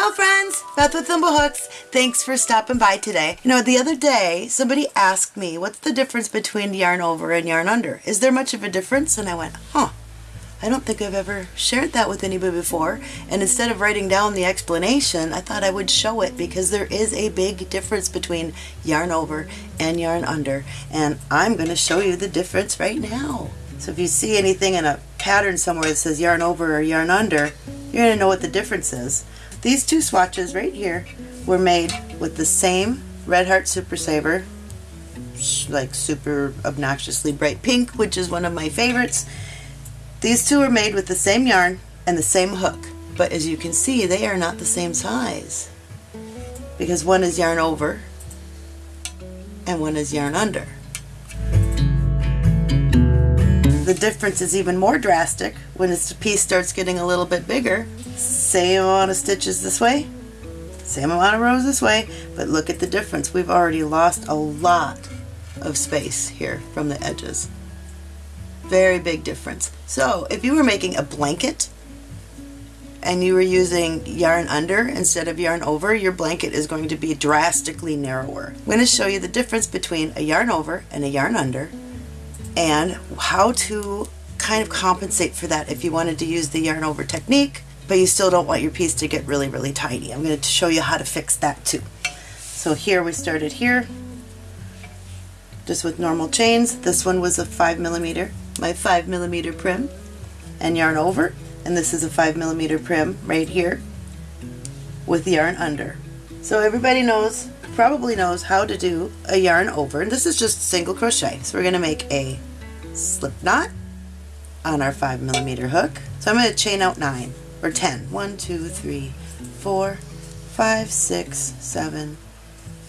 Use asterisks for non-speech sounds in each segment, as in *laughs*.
Ciao friends, Beth with Thimblehooks. Thanks for stopping by today. You know, the other day somebody asked me, what's the difference between yarn over and yarn under? Is there much of a difference? And I went, huh, I don't think I've ever shared that with anybody before. And instead of writing down the explanation, I thought I would show it because there is a big difference between yarn over and yarn under. And I'm going to show you the difference right now. So if you see anything in a pattern somewhere that says yarn over or yarn under, you're going to know what the difference is. These two swatches right here were made with the same Red Heart Super Saver, like super obnoxiously bright pink, which is one of my favorites. These two are made with the same yarn and the same hook, but as you can see, they are not the same size because one is yarn over and one is yarn under. The difference is even more drastic when this piece starts getting a little bit bigger. Same amount of stitches this way, same amount of rows this way, but look at the difference. We've already lost a lot of space here from the edges. Very big difference. So if you were making a blanket and you were using yarn under instead of yarn over, your blanket is going to be drastically narrower. I'm going to show you the difference between a yarn over and a yarn under and how to kind of compensate for that if you wanted to use the yarn over technique but you still don't want your piece to get really really tiny. I'm going to show you how to fix that too. So here we started here just with normal chains. This one was a 5 millimeter, my 5 millimeter Prym and yarn over and this is a 5 millimeter Prym right here with the yarn under. So everybody knows probably knows how to do a yarn over. And this is just single crochet. So we're going to make a slip knot on our 5 millimeter hook. So I'm going to chain out 9 or 10. 1, 2, 3, 4, 5, 6, 7,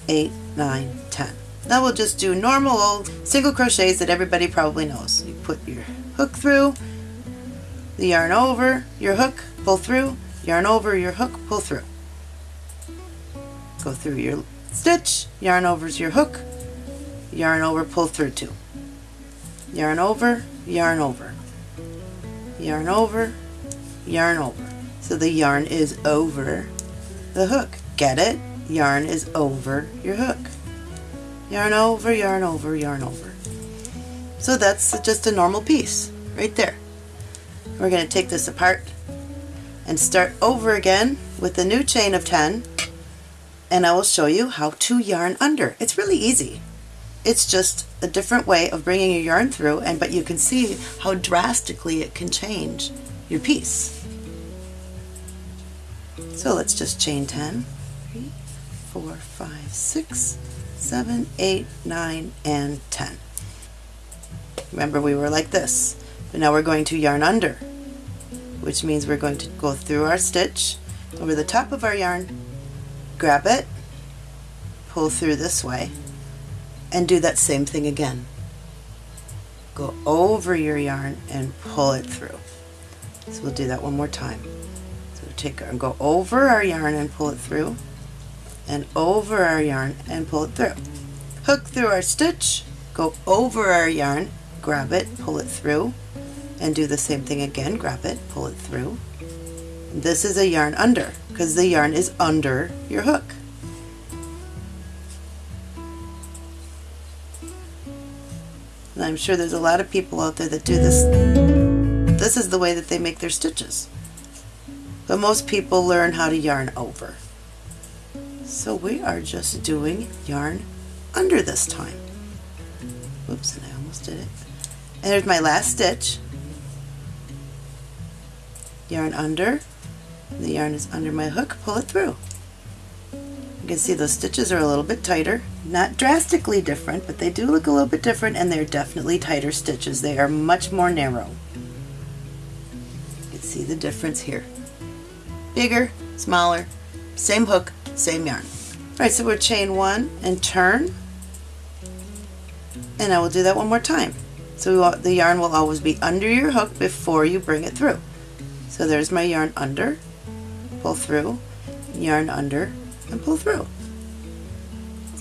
8, 9, 10. Now we'll just do normal old single crochets that everybody probably knows. You put your hook through, the yarn over, your hook, pull through, yarn over, your hook, pull through. Go through your stitch, yarn over's your hook, yarn over, pull through two. Yarn over, yarn over, yarn over, yarn over. So the yarn is over the hook. Get it? Yarn is over your hook. Yarn over, yarn over, yarn over. So that's just a normal piece right there. We're going to take this apart and start over again with a new chain of 10 and I will show you how to yarn under. It's really easy. It's just a different way of bringing your yarn through and but you can see how drastically it can change your piece. So let's just chain 10, 3, 4, 5, 6, 7, 8, 9, and 10. Remember we were like this, but now we're going to yarn under, which means we're going to go through our stitch over the top of our yarn grab it, pull through this way, and do that same thing again. Go over your yarn and pull it through. So we'll do that one more time. So we take our, go over our yarn and pull it through, and over our yarn and pull it through. Hook through our stitch, go over our yarn, grab it, pull it through, and do the same thing again. Grab it, pull it through, this is a yarn under because the yarn is under your hook. And I'm sure there's a lot of people out there that do this. This is the way that they make their stitches. But most people learn how to yarn over. So we are just doing yarn under this time. Oops, and I almost did it. And there's my last stitch. Yarn under, the yarn is under my hook, pull it through. You can see those stitches are a little bit tighter. Not drastically different, but they do look a little bit different and they're definitely tighter stitches. They are much more narrow. You can see the difference here. Bigger, smaller, same hook, same yarn. Alright, so we're chain one and turn. And I will do that one more time. So the yarn will always be under your hook before you bring it through. So there's my yarn under, pull through, yarn under, and pull through.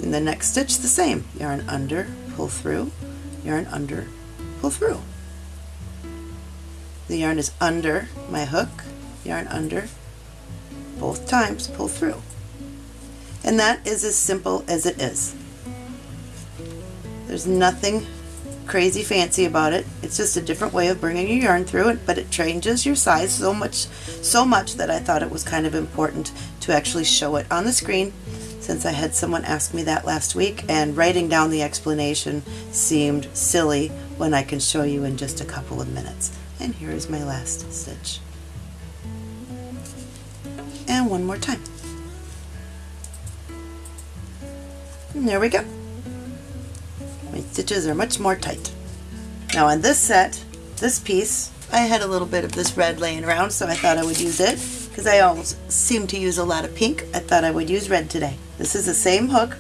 In the next stitch, the same. Yarn under, pull through, yarn under, pull through. The yarn is under my hook, yarn under, both times pull through. And that is as simple as it is. There's nothing crazy fancy about it. It's just a different way of bringing your yarn through it, but it changes your size so much so much that I thought it was kind of important to actually show it on the screen since I had someone ask me that last week and writing down the explanation seemed silly when I can show you in just a couple of minutes. And here is my last stitch. And one more time. And there we go. My stitches are much more tight. Now on this set, this piece, I had a little bit of this red laying around so I thought I would use it because I always seem to use a lot of pink. I thought I would use red today. This is the same hook,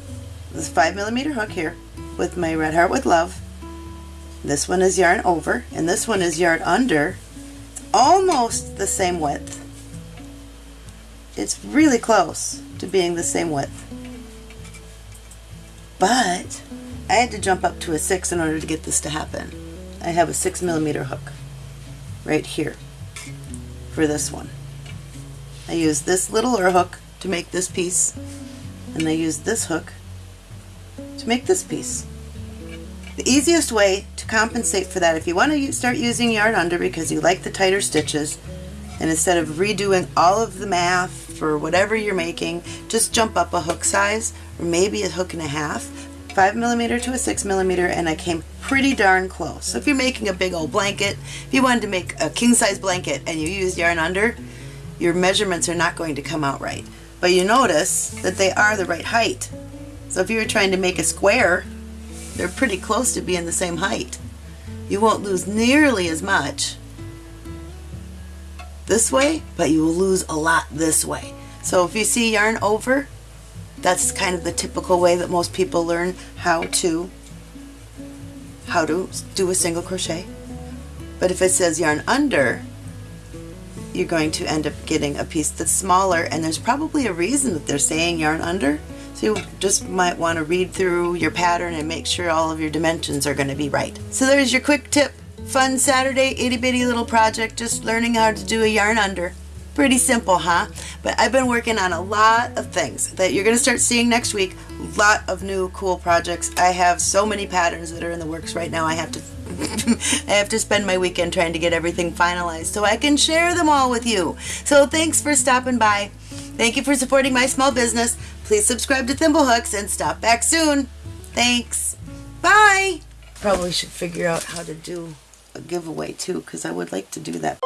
this 5 millimeter hook here with my Red Heart with Love. This one is yarn over and this one is yarn under. It's Almost the same width. It's really close to being the same width. But I had to jump up to a 6 in order to get this to happen. I have a 6 millimeter hook right here for this one. I use this littler hook to make this piece and I use this hook to make this piece. The easiest way to compensate for that, if you want to start using yarn under because you like the tighter stitches, and instead of redoing all of the math for whatever you're making, just jump up a hook size, or maybe a hook and a half, 5 millimeter to a 6 millimeter and I came pretty darn close. So if you're making a big old blanket, if you wanted to make a king size blanket and you use yarn under, your measurements are not going to come out right. But you notice that they are the right height. So if you were trying to make a square, they're pretty close to being the same height. You won't lose nearly as much this way, but you will lose a lot this way. So if you see yarn over, that's kind of the typical way that most people learn how to how to do a single crochet. But if it says yarn under, you're going to end up getting a piece that's smaller and there's probably a reason that they're saying yarn under. So you just might want to read through your pattern and make sure all of your dimensions are going to be right. So there's your quick tip. Fun Saturday itty bitty little project, just learning how to do a yarn under. Pretty simple, huh? But I've been working on a lot of things that you're going to start seeing next week. A lot of new cool projects. I have so many patterns that are in the works right now. I have to *laughs* I have to spend my weekend trying to get everything finalized so I can share them all with you. So thanks for stopping by. Thank you for supporting my small business. Please subscribe to Thimblehooks and stop back soon. Thanks. Bye. Probably should figure out how to do a giveaway too because I would like to do that.